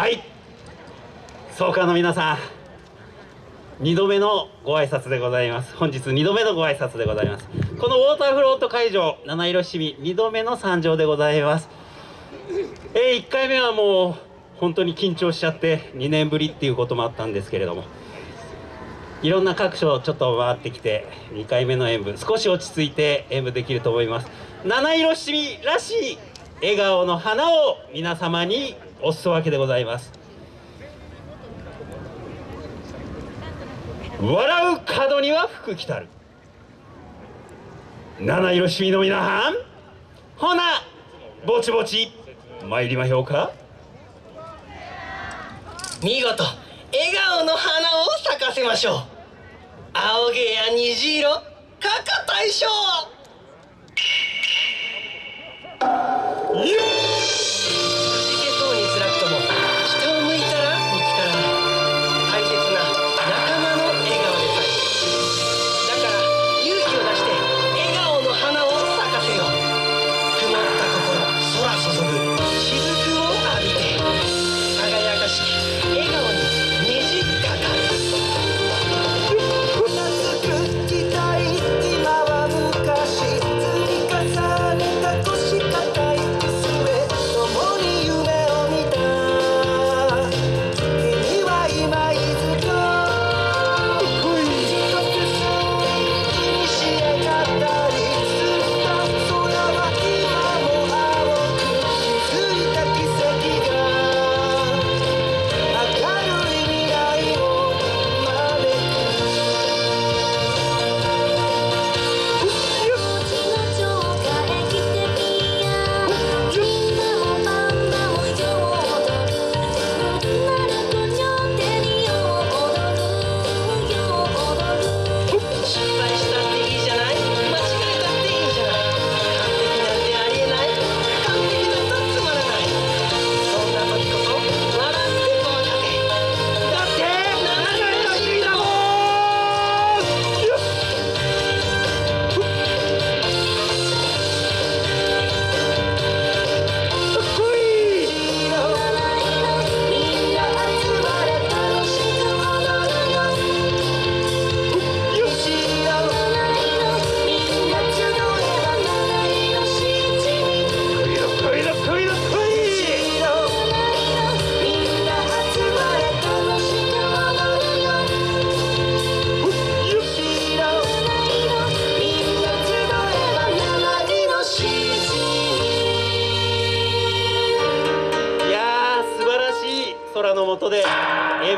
はい。総監の皆さん2度目のご挨拶でございます。本日2度目のご挨拶でございます。このウォーターフロート会場七色七味2度目の参上でございます。えー、1回目はもう本当に緊張しちゃって2年ぶりっていうこともあったんですけれども。いろんな各所ちょっと回ってきて2回目の演舞少し落ち着いて演舞できると思います。七色七味らしい笑顔の花を皆様におすそ分けでございます。笑う角には福来たる。七色七味の皆さんほなぼちぼち参りましょうか。見事笑顔の花を咲かせましょう。青毛や虹色かか大将。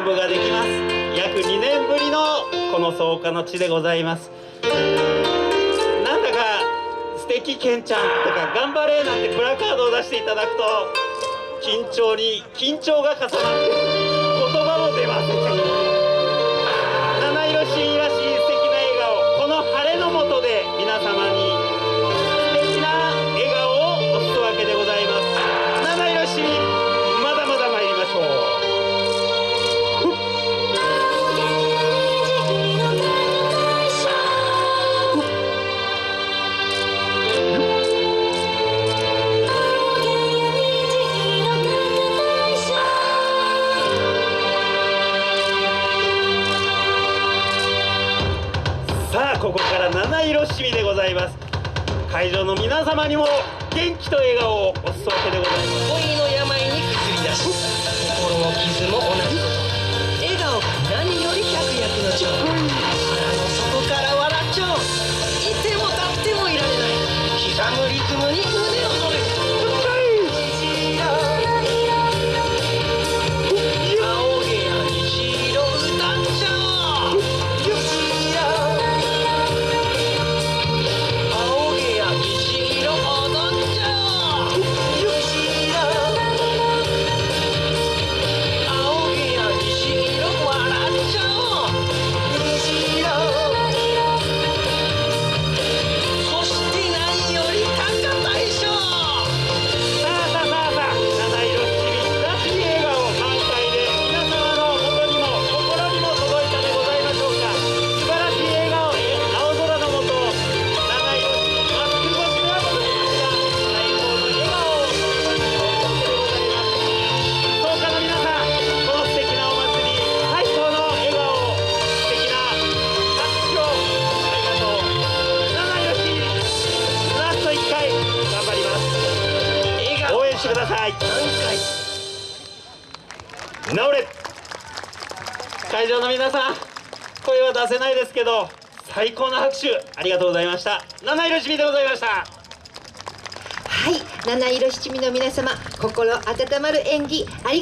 演舞ができます。約2年ぶりのこの草加の地でございます。なんだか素敵ケンちゃんとか頑張れなんてプラカードを出していただくと緊張に緊張が重なって言葉も出ません七色シーンらしい素敵な笑顔。この晴れの下で皆様にここから七色しみでございます。会場の皆様にも元気と笑顔をお裾分けでございます。恋の病に薬出し心の傷も同じ。笑顔が何より百薬の長。腹の底から笑っちゃう。いても立ってもいられない。刻むリズムにださい。直れ。会場の皆さん声は出せないですけど最高の拍手ありがとうございました。七色し味でございました。はい七色七味の皆様心温まる演技ありがとうございました。